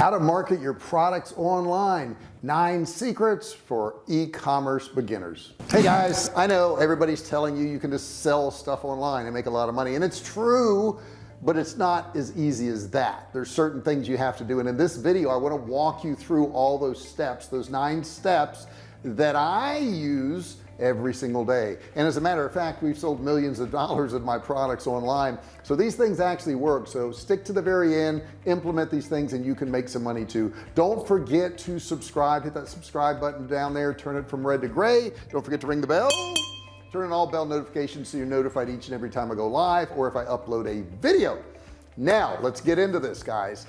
how to market your products online. Nine secrets for e-commerce beginners. Hey guys. I know everybody's telling you you can just sell stuff online and make a lot of money and it's true but it's not as easy as that. There's certain things you have to do and in this video I want to walk you through all those steps those nine steps that I use every single day. And as a matter of fact we've sold millions of dollars of my products online. So these things actually work. So stick to the very end implement these things and you can make some money too. Don't forget to subscribe. Hit that subscribe button down there. Turn it from red to gray. Don't forget to ring the bell. Turn on all bell notifications so you're notified each and every time I go live or if I upload a video. Now let's get into this guys.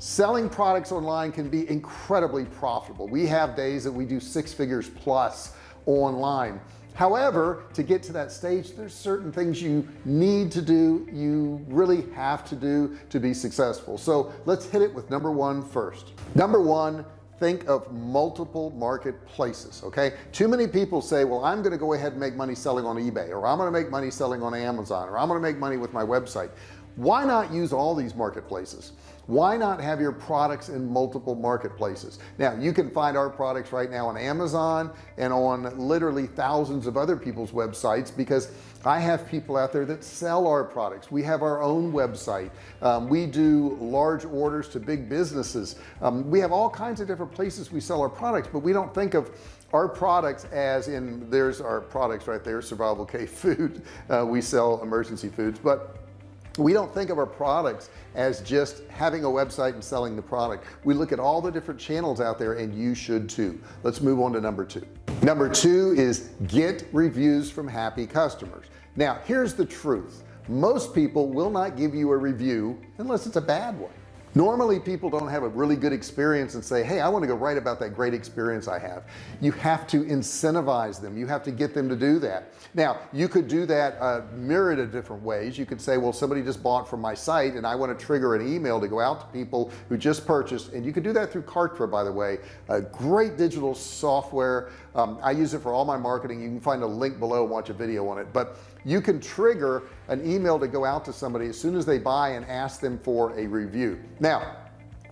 Selling products online can be incredibly profitable. We have days that we do six figures plus online. However to get to that stage there's certain things you need to do you really have to do to be successful. So let's hit it with number one first. Number one think of multiple marketplaces okay? Too many people say well I'm gonna go ahead and make money selling on eBay or I'm gonna make money selling on Amazon or I'm gonna make money with my website. Why not use all these marketplaces why not have your products in multiple marketplaces? Now you can find our products right now on Amazon and on literally thousands of other people's websites because I have people out there that sell our products. We have our own website. Um, we do large orders to big businesses. Um, we have all kinds of different places we sell our products but we don't think of our products as in there's our products right there survival cave food. Uh, we sell emergency foods but we don't think of our products as just having a website and selling the product. We look at all the different channels out there and you should too. Let's move on to number two. Number two is get reviews from happy customers. Now here's the truth. Most people will not give you a review unless it's a bad one normally people don't have a really good experience and say hey I want to go write about that great experience I have. You have to incentivize them. You have to get them to do that. Now you could do that a myriad of different ways. You could say well somebody just bought from my site and I want to trigger an email to go out to people who just purchased and you can do that through Kartra by the way a great digital software um, I use it for all my marketing. You can find a link below and watch a video on it. But you can trigger an email to go out to somebody as soon as they buy and ask them for a review. Now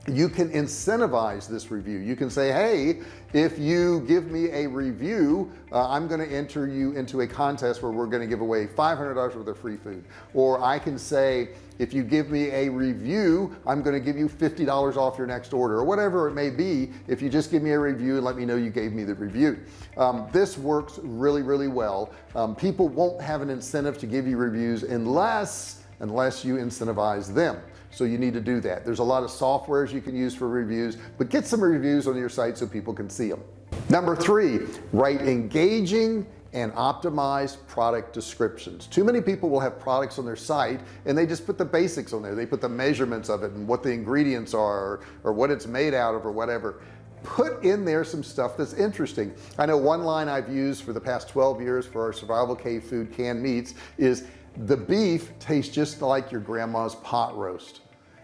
you can incentivize this review. You can say hey if you give me a review uh, I'm going to enter you into a contest where we're going to give away $500 worth of free food. Or I can say if you give me a review I'm going to give you $50 off your next order or whatever it may be. If you just give me a review and let me know you gave me the review. Um, this works really really well. Um, people won't have an incentive to give you reviews unless unless you incentivize them so you need to do that. There's a lot of softwares you can use for reviews but get some reviews on your site so people can see them number three write engaging and optimize product descriptions. Too many people will have products on their site and they just put the basics on there. They put the measurements of it and what the ingredients are or, or what it's made out of or whatever. Put in there some stuff that's interesting. I know one line I've used for the past 12 years for our survival cave food canned meats is the beef tastes just like your grandma's pot roast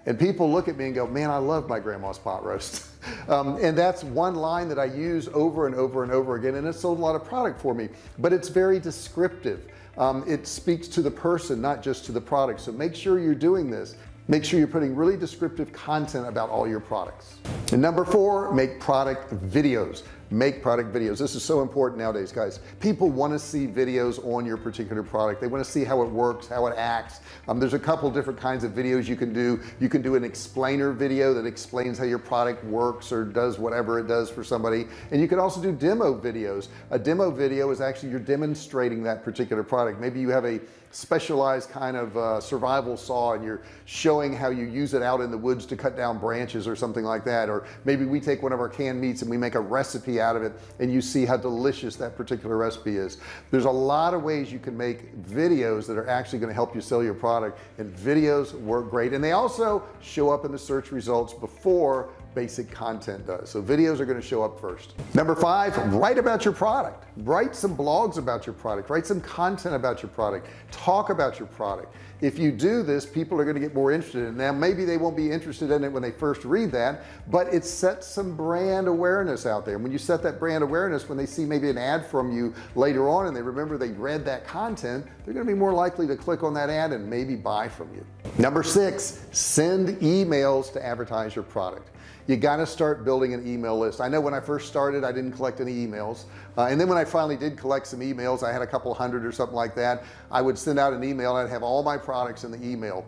and people look at me and go man I love my grandma's pot roast. Um, and that's one line that I use over and over and over again and it sold a lot of product for me but it's very descriptive. Um, it speaks to the person not just to the product. So make sure you're doing this. Make sure you're putting really descriptive content about all your products and number four make product videos. Make product videos. This is so important nowadays guys. People want to see videos on your particular product. They want to see how it works how it acts. Um, there's a couple different kinds of videos you can do. You can do an explainer video that explains how your product works or does whatever it does for somebody. And you can also do demo videos. A demo video is actually you're demonstrating that particular product. Maybe you have a specialized kind of uh, survival saw and you're showing how you use it out in the woods to cut down branches or something like that or maybe we take one of our canned meats and we make a recipe out of it and you see how delicious that particular recipe is. There's a lot of ways you can make videos that are actually going to help you sell your product and videos work great. And they also show up in the search results before basic content does. So videos are going to show up first. Number five write about your product. Write some blogs about your product. Write some content about your product. Talk about your product. If you do this people are going to get more interested in it. Now maybe they won't be interested in it when they first read that but it sets some brand awareness out there. When you set set that brand awareness when they see maybe an ad from you later on and they remember they read that content they're going to be more likely to click on that ad and maybe buy from you. Number six send emails to advertise your product you got to start building an email list. I know when I first started I didn't collect any emails. Uh, and then when I finally did collect some emails I had a couple hundred or something like that I would send out an email and I'd have all my products in the email.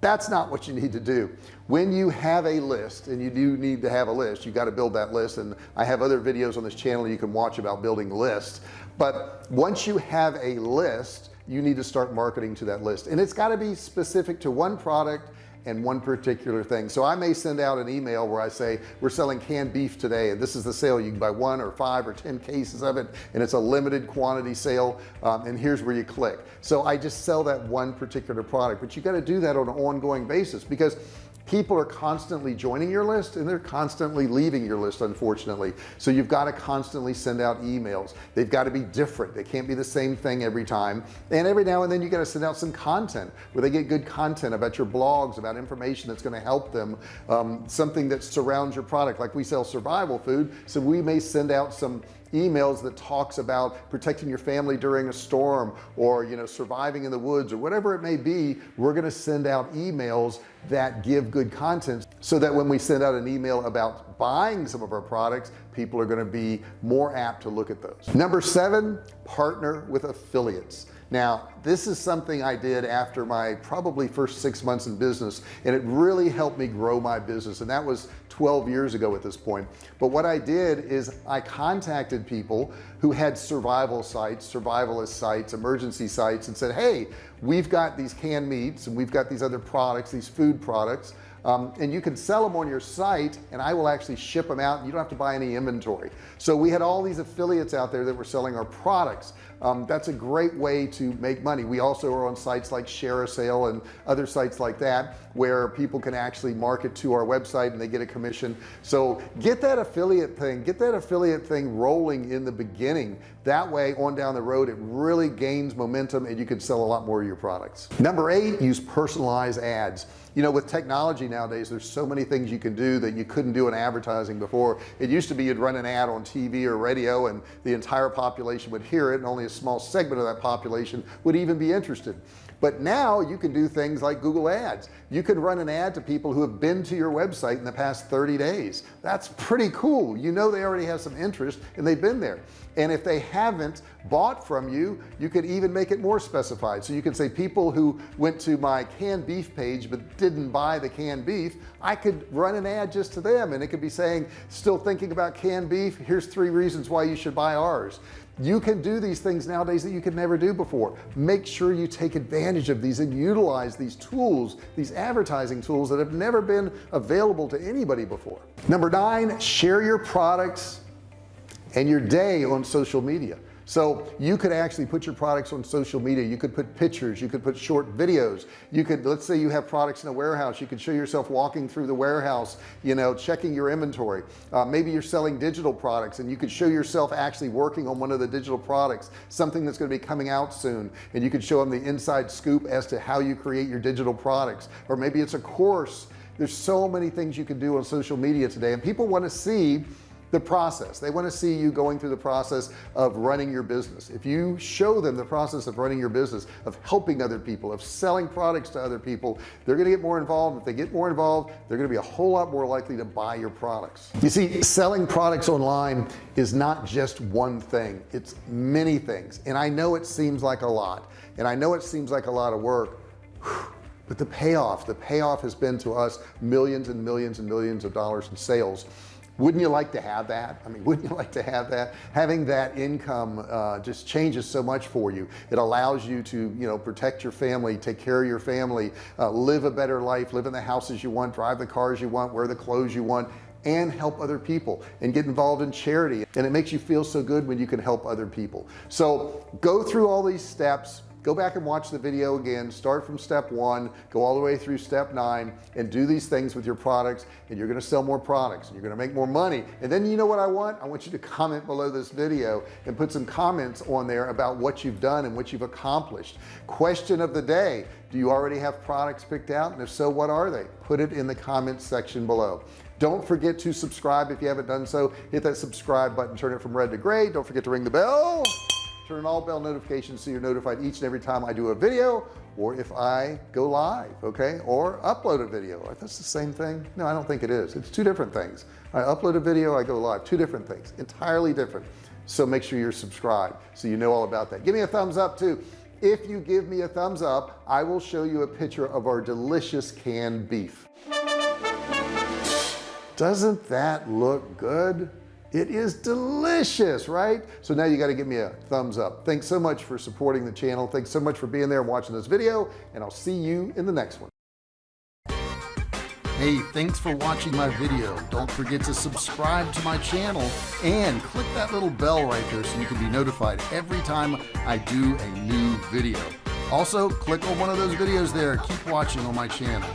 That's not what you need to do. When you have a list and you do need to have a list you got to build that list and I have other videos on this channel you can watch about building lists. But once you have a list you need to start marketing to that list. And it's got to be specific to one product and one particular thing. So I may send out an email where I say we're selling canned beef today and this is the sale. You can buy one or five or ten cases of it and it's a limited quantity sale um, and here's where you click. So I just sell that one particular product but you got to do that on an ongoing basis because people are constantly joining your list and they're constantly leaving your list unfortunately. So you've got to constantly send out emails. They've got to be different. They can't be the same thing every time. And every now and then you got to send out some content where they get good content about your blogs about information that's going to help them um, something that surrounds your product. Like we sell survival food so we may send out some emails that talks about protecting your family during a storm or you know surviving in the woods or whatever it may be we're going to send out emails that give good content so that when we send out an email about buying some of our products people are going to be more apt to look at those. Number seven partner with affiliates. Now this is something I did after my probably first six months in business and it really helped me grow my business and that was 12 years ago at this point. But what I did is I contacted people who had survival sites survivalist sites emergency sites and said hey we've got these canned meats and we've got these other products these food products um, and you can sell them on your site and I will actually ship them out you don't have to buy any inventory so we had all these affiliates out there that were selling our products. Um, that's a great way to make money. We also are on sites like ShareASale and other sites like that where people can actually market to our website and they get a commission so get that affiliate thing get that affiliate thing rolling in the beginning. That way on down the road it really gains momentum and you can sell a lot more of your products. Number eight use personalized ads you know with technology nowadays there's so many things you can do that you couldn't do in advertising before. It used to be you'd run an ad on TV or radio and the entire population would hear it and only a small segment of that population would even be interested. But now you can do things like Google ads. You can run an ad to people who have been to your website in the past 30 days. That's pretty cool. You know they already have some interest and they've been there and if they haven't bought from you you could even make it more specified. So you can say people who went to my canned beef page but didn't buy the canned beef I could run an ad just to them and it could be saying still thinking about canned beef? Here's three reasons why you should buy ours. You can do these things nowadays that you could never do before. Make sure you take advantage of these and utilize these tools these advertising tools that have never been available to anybody before. Number nine share your products and your day on social media. So you could actually put your products on social media. You could put pictures. You could put short videos. You could let's say you have products in a warehouse you could show yourself walking through the warehouse you know checking your inventory. Uh, maybe you're selling digital products and you could show yourself actually working on one of the digital products something that's going to be coming out soon. And you could show them the inside scoop as to how you create your digital products. Or maybe it's a course. There's so many things you can do on social media today. And people want to see the process. They want to see you going through the process of running your business. If you show them the process of running your business of helping other people of selling products to other people they're going to get more involved. If they get more involved they're going to be a whole lot more likely to buy your products. You see selling products online is not just one thing it's many things. And I know it seems like a lot and I know it seems like a lot of work but the payoff the payoff has been to us millions and millions and millions of dollars in sales wouldn't you like to have that? I mean wouldn't you like to have that? Having that income uh, just changes so much for you. It allows you to you know protect your family take care of your family uh, live a better life live in the houses you want drive the cars you want wear the clothes you want and help other people and get involved in charity. And it makes you feel so good when you can help other people. So go through all these steps go back and watch the video again. Start from step one go all the way through step nine and do these things with your products and you're going to sell more products and you're going to make more money. And then you know what I want? I want you to comment below this video and put some comments on there about what you've done and what you've accomplished. Question of the day do you already have products picked out? And if so what are they? Put it in the comments section below. Don't forget to subscribe if you haven't done so. Hit that subscribe button. Turn it from red to gray. Don't forget to ring the bell turn on all bell notifications so you're notified each and every time I do a video or if I go live okay? Or upload a video. That's the same thing? No I don't think it is. It's two different things. I upload a video I go live. Two different things. Entirely different. So make sure you're subscribed so you know all about that. Give me a thumbs up too. If you give me a thumbs up I will show you a picture of our delicious canned beef. Doesn't that look good it is delicious right? So now you got to give me a thumbs up. Thanks so much for supporting the channel. Thanks so much for being there and watching this video and I'll see you in the next one. Hey thanks for watching my video. Don't forget to subscribe to my channel and click that little bell right there so you can be notified every time I do a new video. Also click on one of those videos there. Keep watching on my channel